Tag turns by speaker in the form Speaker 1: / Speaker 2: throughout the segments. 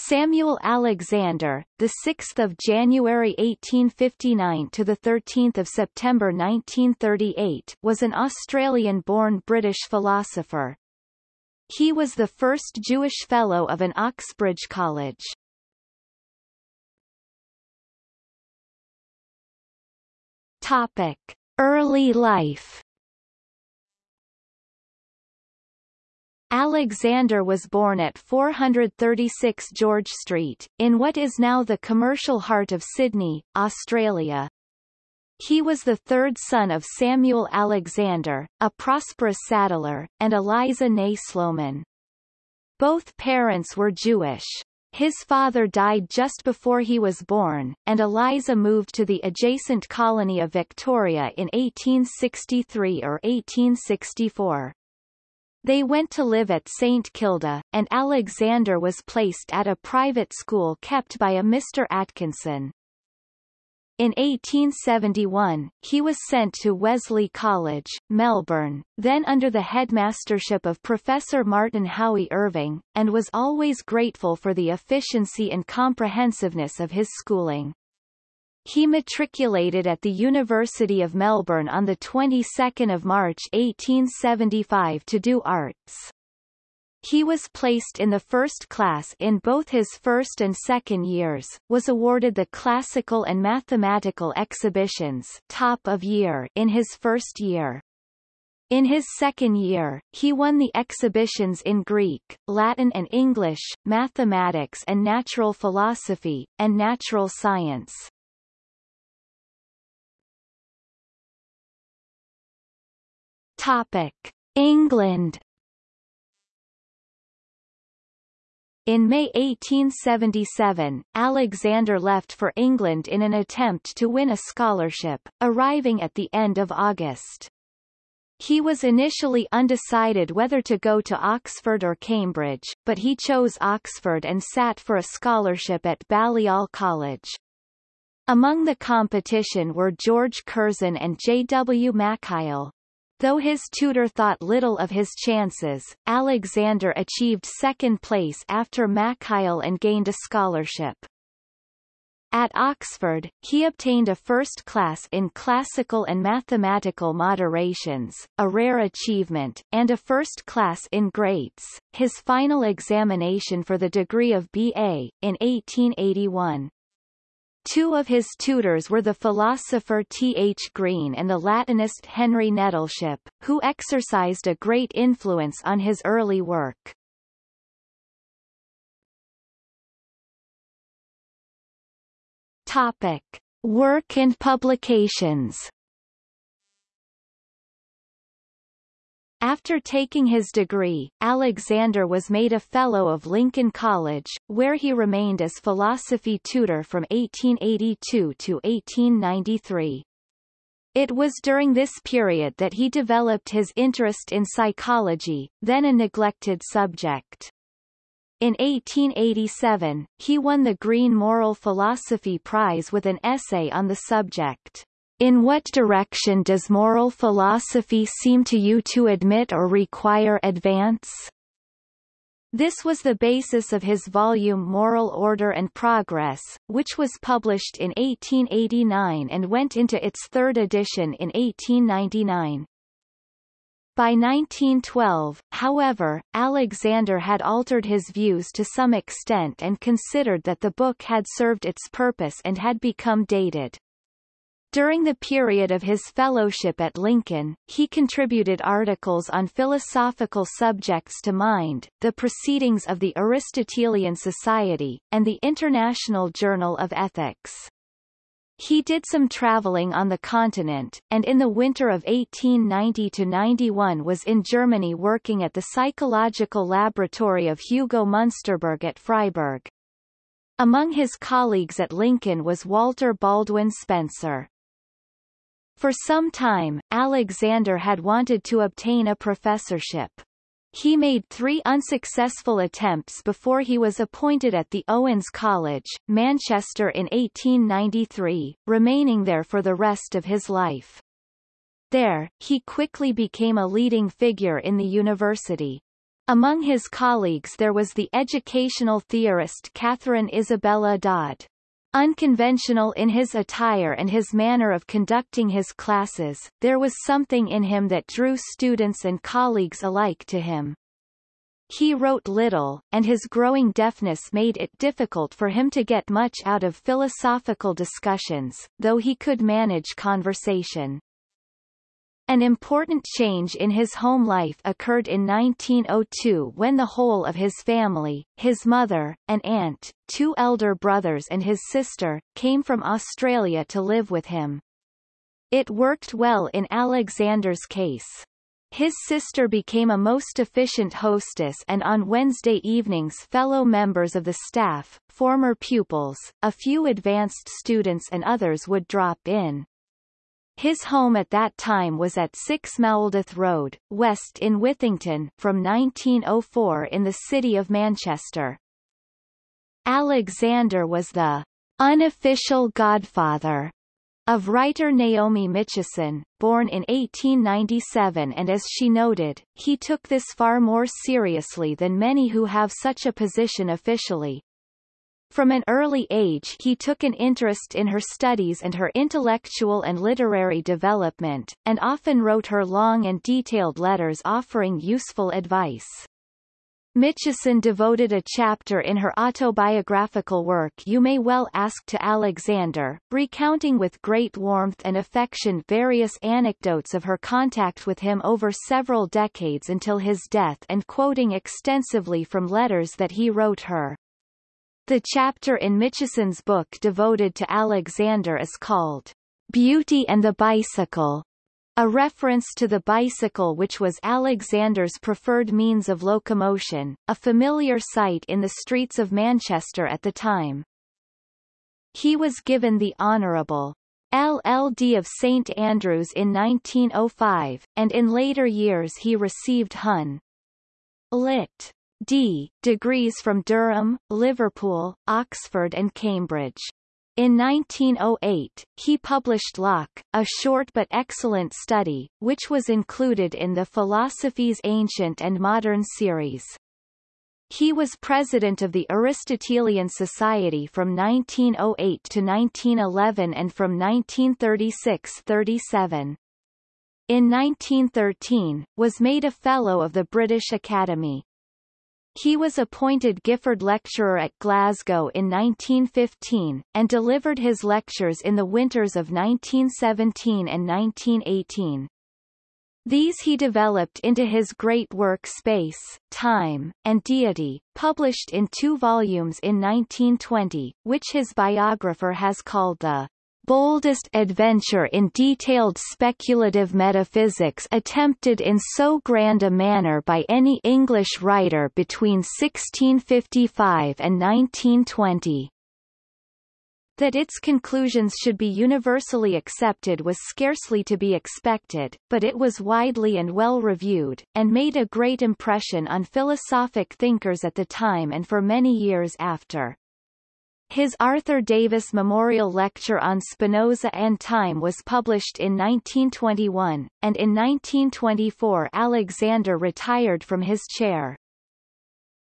Speaker 1: Samuel Alexander, the 6th of January 1859 to the 13th of September 1938, was an Australian-born British philosopher. He was the first Jewish fellow of an Oxbridge college. Topic: Early life. Alexander was born at 436 George Street, in what is now the commercial heart of Sydney, Australia. He was the third son of Samuel Alexander, a prosperous saddler, and Eliza née Sloman. Both parents were Jewish. His father died just before he was born, and Eliza moved to the adjacent colony of Victoria in 1863 or 1864. They went to live at St Kilda, and Alexander was placed at a private school kept by a Mr. Atkinson. In 1871, he was sent to Wesley College, Melbourne, then under the headmastership of Professor Martin Howy Irving, and was always grateful for the efficiency and comprehensiveness of his schooling. He matriculated at the University of Melbourne on the 22nd of March 1875 to do arts. He was placed in the first class in both his first and second years, was awarded the classical and mathematical exhibitions top of year in his first year. In his second year, he won the exhibitions in Greek, Latin and English, mathematics and natural philosophy, and natural science. Topic. England In May 1877, Alexander left for England in an attempt to win a scholarship, arriving at the end of August. He was initially undecided whether to go to Oxford or Cambridge, but he chose Oxford and sat for a scholarship at Balliol College. Among the competition were George Curzon and J. W. Mackail. Though his tutor thought little of his chances, Alexander achieved second place after Mackail and gained a scholarship. At Oxford, he obtained a first class in classical and mathematical moderations, a rare achievement, and a first class in Greats, his final examination for the degree of B.A., in 1881. Two of his tutors were the philosopher T. H. Green and the Latinist Henry Nettleship, who exercised a great influence on his early work. Topic. Work and publications After taking his degree, Alexander was made a Fellow of Lincoln College, where he remained as philosophy tutor from 1882 to 1893. It was during this period that he developed his interest in psychology, then a neglected subject. In 1887, he won the Green Moral Philosophy Prize with an essay on the subject. In what direction does moral philosophy seem to you to admit or require advance? This was the basis of his volume Moral Order and Progress, which was published in 1889 and went into its third edition in 1899. By 1912, however, Alexander had altered his views to some extent and considered that the book had served its purpose and had become dated. During the period of his fellowship at Lincoln, he contributed articles on philosophical subjects to Mind, the Proceedings of the Aristotelian Society, and the International Journal of Ethics. He did some traveling on the continent, and in the winter of 1890-91 was in Germany working at the psychological laboratory of Hugo Munsterberg at Freiburg. Among his colleagues at Lincoln was Walter Baldwin Spencer. For some time, Alexander had wanted to obtain a professorship. He made three unsuccessful attempts before he was appointed at the Owens College, Manchester in 1893, remaining there for the rest of his life. There, he quickly became a leading figure in the university. Among his colleagues there was the educational theorist Catherine Isabella Dodd. Unconventional in his attire and his manner of conducting his classes, there was something in him that drew students and colleagues alike to him. He wrote little, and his growing deafness made it difficult for him to get much out of philosophical discussions, though he could manage conversation. An important change in his home life occurred in 1902 when the whole of his family, his mother, an aunt, two elder brothers and his sister, came from Australia to live with him. It worked well in Alexander's case. His sister became a most efficient hostess and on Wednesday evenings fellow members of the staff, former pupils, a few advanced students and others would drop in. His home at that time was at 6 Meldeth Road, West in Withington, from 1904 in the city of Manchester. Alexander was the unofficial godfather of writer Naomi Mitchison, born in 1897 and as she noted, he took this far more seriously than many who have such a position officially. From an early age he took an interest in her studies and her intellectual and literary development, and often wrote her long and detailed letters offering useful advice. Mitchison devoted a chapter in her autobiographical work You May Well Ask to Alexander, recounting with great warmth and affection various anecdotes of her contact with him over several decades until his death and quoting extensively from letters that he wrote her. The chapter in Mitchison's book devoted to Alexander is called Beauty and the Bicycle, a reference to the bicycle which was Alexander's preferred means of locomotion, a familiar sight in the streets of Manchester at the time. He was given the Honourable LLD of St Andrews in 1905, and in later years he received Hon. Lit. D. degrees from Durham, Liverpool, Oxford and Cambridge. In 1908, he published Locke, a short but excellent study, which was included in the Philosophies Ancient and Modern series. He was president of the Aristotelian Society from 1908 to 1911 and from 1936-37. In 1913, was made a Fellow of the British Academy. He was appointed Gifford Lecturer at Glasgow in 1915, and delivered his lectures in the winters of 1917 and 1918. These he developed into his great work Space, Time, and Deity, published in two volumes in 1920, which his biographer has called the boldest adventure in detailed speculative metaphysics attempted in so grand a manner by any English writer between 1655 and 1920. That its conclusions should be universally accepted was scarcely to be expected, but it was widely and well reviewed, and made a great impression on philosophic thinkers at the time and for many years after. His Arthur Davis Memorial Lecture on Spinoza and Time was published in 1921, and in 1924 Alexander retired from his chair.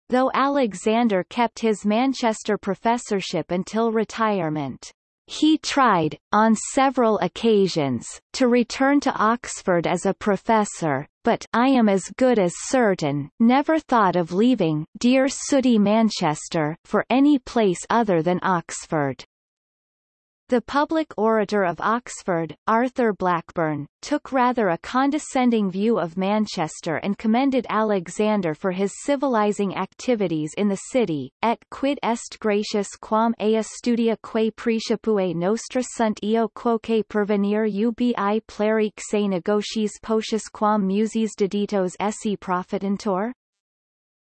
Speaker 1: Though Alexander kept his Manchester professorship until retirement, he tried, on several occasions, to return to Oxford as a professor, but I am as good as certain, never thought of leaving dear sooty Manchester for any place other than Oxford. The public orator of Oxford, Arthur Blackburn, took rather a condescending view of Manchester and commended Alexander for his civilizing activities in the city, et quid est gratius quam ea studia quae praecipue nostra sunt eo quoque pervenir ubi plerique se negotiis potius quam muses deditos esse profitantur?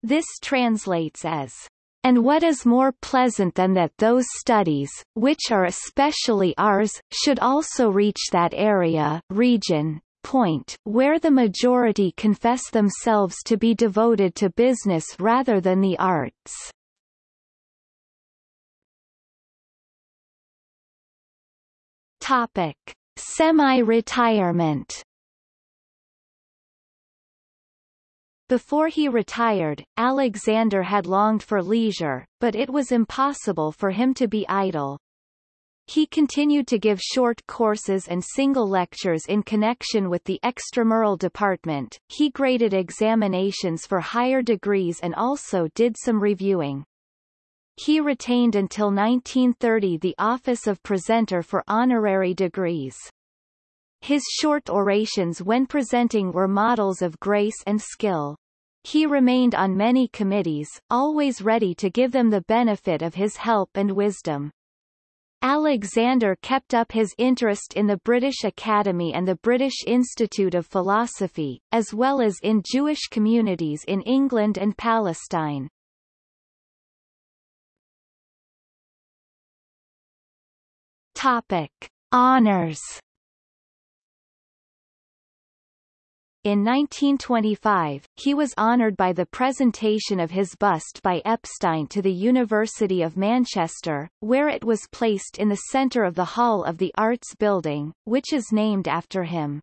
Speaker 1: This translates as and what is more pleasant than that those studies, which are especially ours, should also reach that area region, point where the majority confess themselves to be devoted to business rather than the arts. Topic: Semi-retirement Before he retired, Alexander had longed for leisure, but it was impossible for him to be idle. He continued to give short courses and single lectures in connection with the extramural department, he graded examinations for higher degrees and also did some reviewing. He retained until 1930 the office of presenter for honorary degrees. His short orations when presenting were models of grace and skill. He remained on many committees, always ready to give them the benefit of his help and wisdom. Alexander kept up his interest in the British Academy and the British Institute of Philosophy, as well as in Jewish communities in England and Palestine. Topic. Honours In 1925, he was honoured by the presentation of his bust by Epstein to the University of Manchester, where it was placed in the centre of the Hall of the Arts building, which is named after him.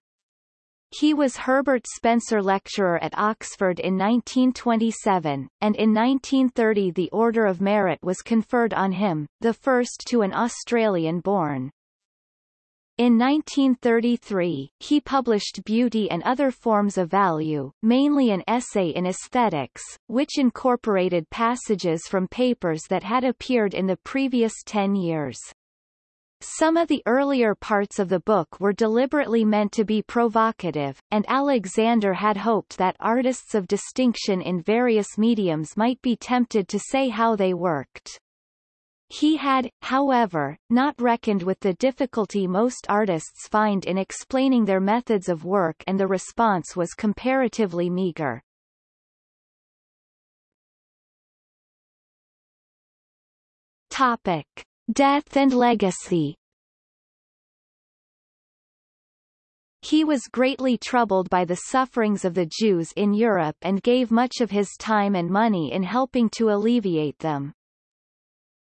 Speaker 1: He was Herbert Spencer Lecturer at Oxford in 1927, and in 1930 the Order of Merit was conferred on him, the first to an Australian-born. In 1933, he published Beauty and Other Forms of Value, mainly an essay in aesthetics, which incorporated passages from papers that had appeared in the previous ten years. Some of the earlier parts of the book were deliberately meant to be provocative, and Alexander had hoped that artists of distinction in various mediums might be tempted to say how they worked. He had, however, not reckoned with the difficulty most artists find in explaining their methods of work and the response was comparatively meager. Topic. Death and legacy He was greatly troubled by the sufferings of the Jews in Europe and gave much of his time and money in helping to alleviate them.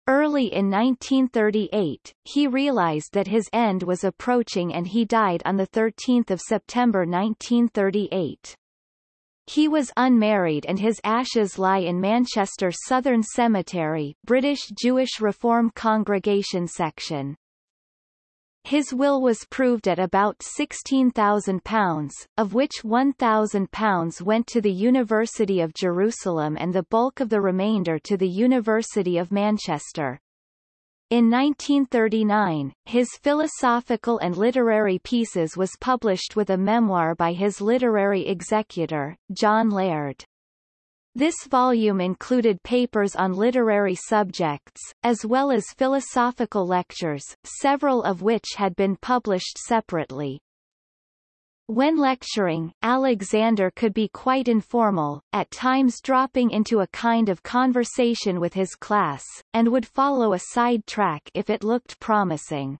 Speaker 1: Early in 1938, he realized that his end was approaching and he died on 13 September 1938. He was unmarried and his ashes lie in Manchester Southern Cemetery British Jewish Reform Congregation section. His will was proved at about £16,000, of which £1,000 went to the University of Jerusalem and the bulk of the remainder to the University of Manchester. In 1939, his philosophical and literary pieces was published with a memoir by his literary executor, John Laird. This volume included papers on literary subjects, as well as philosophical lectures, several of which had been published separately. When lecturing, Alexander could be quite informal, at times dropping into a kind of conversation with his class, and would follow a side track if it looked promising.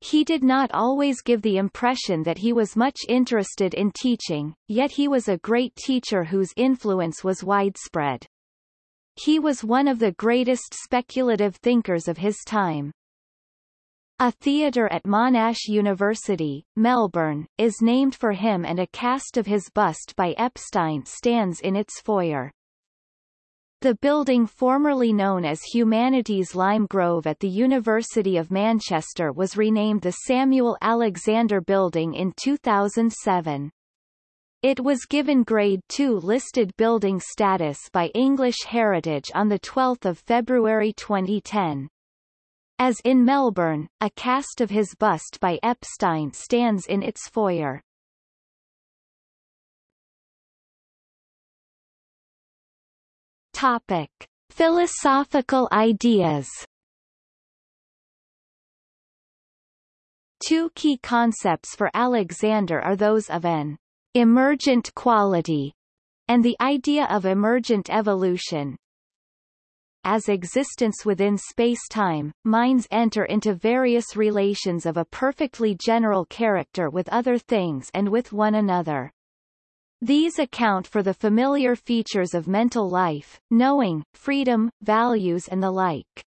Speaker 1: He did not always give the impression that he was much interested in teaching, yet he was a great teacher whose influence was widespread. He was one of the greatest speculative thinkers of his time. A theatre at Monash University, Melbourne, is named for him and a cast of his bust by Epstein stands in its foyer. The building formerly known as Humanities Lime Grove at the University of Manchester was renamed the Samuel Alexander Building in 2007. It was given Grade II listed building status by English Heritage on 12 February 2010. As in Melbourne, a cast of his bust by Epstein stands in its foyer. Topic. Philosophical ideas Two key concepts for Alexander are those of an emergent quality and the idea of emergent evolution. As existence within space-time, minds enter into various relations of a perfectly general character with other things and with one another. These account for the familiar features of mental life, knowing, freedom, values and the like.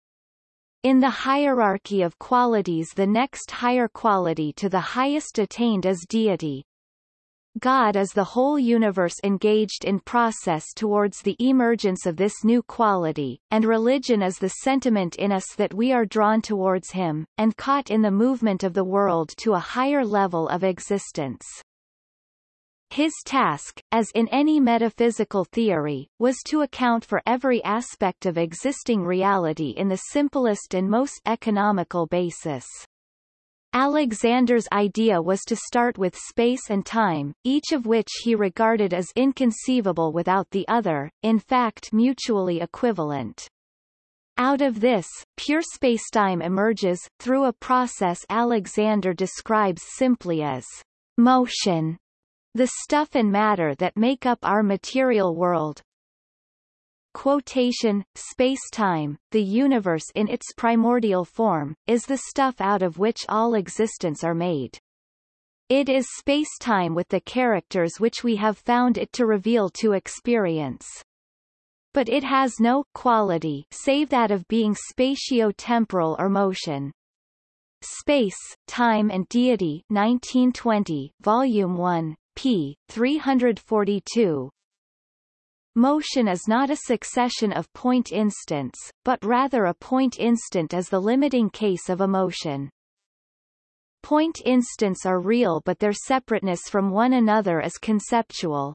Speaker 1: In the hierarchy of qualities the next higher quality to the highest attained is deity. God is the whole universe engaged in process towards the emergence of this new quality, and religion is the sentiment in us that we are drawn towards him, and caught in the movement of the world to a higher level of existence. His task, as in any metaphysical theory, was to account for every aspect of existing reality in the simplest and most economical basis. Alexander's idea was to start with space and time, each of which he regarded as inconceivable without the other, in fact mutually equivalent. Out of this, pure spacetime emerges, through a process Alexander describes simply as motion. The stuff and matter that make up our material world. Quotation, space-time, the universe in its primordial form, is the stuff out of which all existence are made. It is space-time with the characters which we have found it to reveal to experience. But it has no quality save that of being spatio-temporal or motion. Space, Time and Deity 1920, Volume 1, p. 342. Motion is not a succession of point instants, but rather a point instant is the limiting case of a motion. Point instants are real but their separateness from one another is conceptual.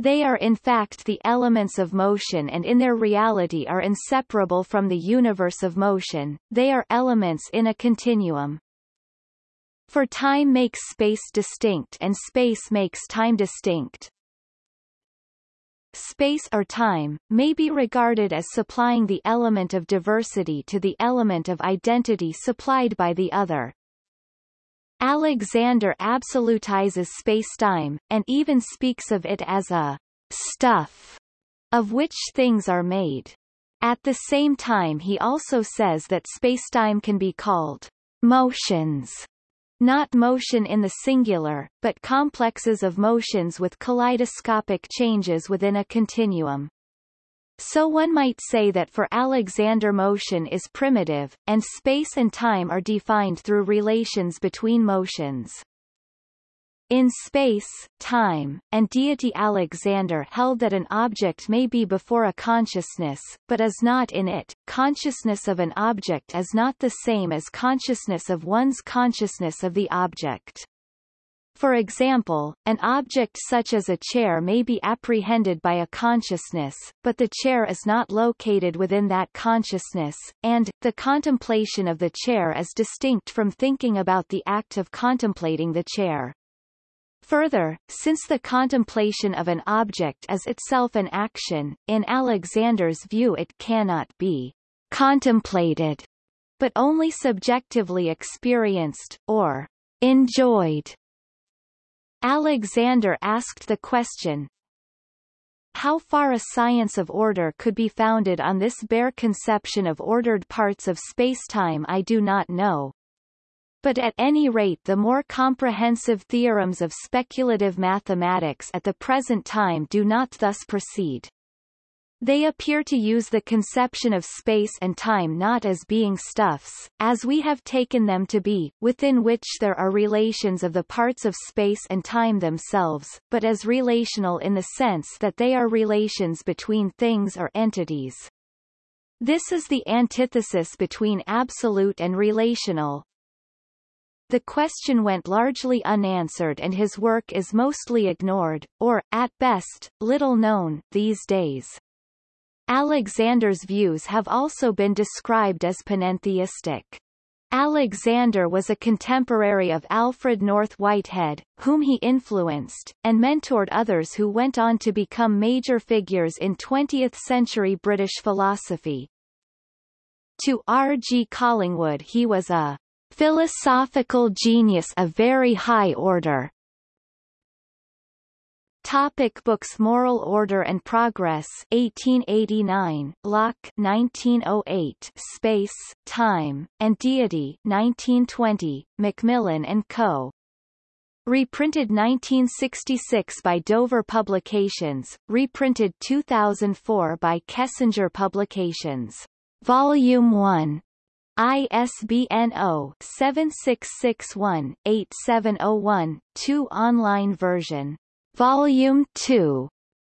Speaker 1: They are in fact the elements of motion and in their reality are inseparable from the universe of motion, they are elements in a continuum. For time makes space distinct and space makes time distinct. Space or time, may be regarded as supplying the element of diversity to the element of identity supplied by the other. Alexander absolutizes spacetime, and even speaks of it as a stuff of which things are made. At the same time he also says that spacetime can be called motions not motion in the singular, but complexes of motions with kaleidoscopic changes within a continuum. So one might say that for Alexander motion is primitive, and space and time are defined through relations between motions. In space, time, and deity Alexander held that an object may be before a consciousness, but is not in it. Consciousness of an object is not the same as consciousness of one's consciousness of the object. For example, an object such as a chair may be apprehended by a consciousness, but the chair is not located within that consciousness, and, the contemplation of the chair is distinct from thinking about the act of contemplating the chair. Further, since the contemplation of an object is itself an action, in Alexander's view it cannot be contemplated, but only subjectively experienced, or enjoyed. Alexander asked the question, how far a science of order could be founded on this bare conception of ordered parts of spacetime I do not know, but at any rate the more comprehensive theorems of speculative mathematics at the present time do not thus proceed. They appear to use the conception of space and time not as being stuffs, as we have taken them to be, within which there are relations of the parts of space and time themselves, but as relational in the sense that they are relations between things or entities. This is the antithesis between absolute and relational, the question went largely unanswered and his work is mostly ignored, or, at best, little known, these days. Alexander's views have also been described as panentheistic. Alexander was a contemporary of Alfred North Whitehead, whom he influenced, and mentored others who went on to become major figures in 20th-century British philosophy. To R. G. Collingwood he was a Philosophical genius of very high order. Topic books Moral Order and Progress 1889 Locke 1908 Space, Time, and Deity 1920 Macmillan and Co. Reprinted 1966 by Dover Publications, reprinted 2004 by Kessinger Publications. Volume 1 ISBN 0-7661-8701-2 online version. Volume 2.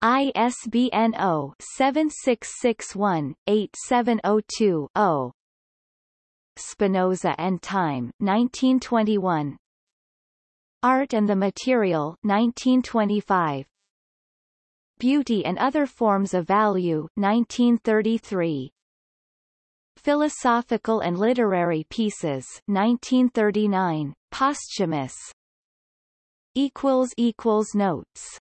Speaker 1: ISBN 0-7661-8702-0. Spinoza and Time 1921. Art and the Material 1925. Beauty and Other Forms of Value 1933. Philosophical and Literary Pieces 1939, posthumous. Notes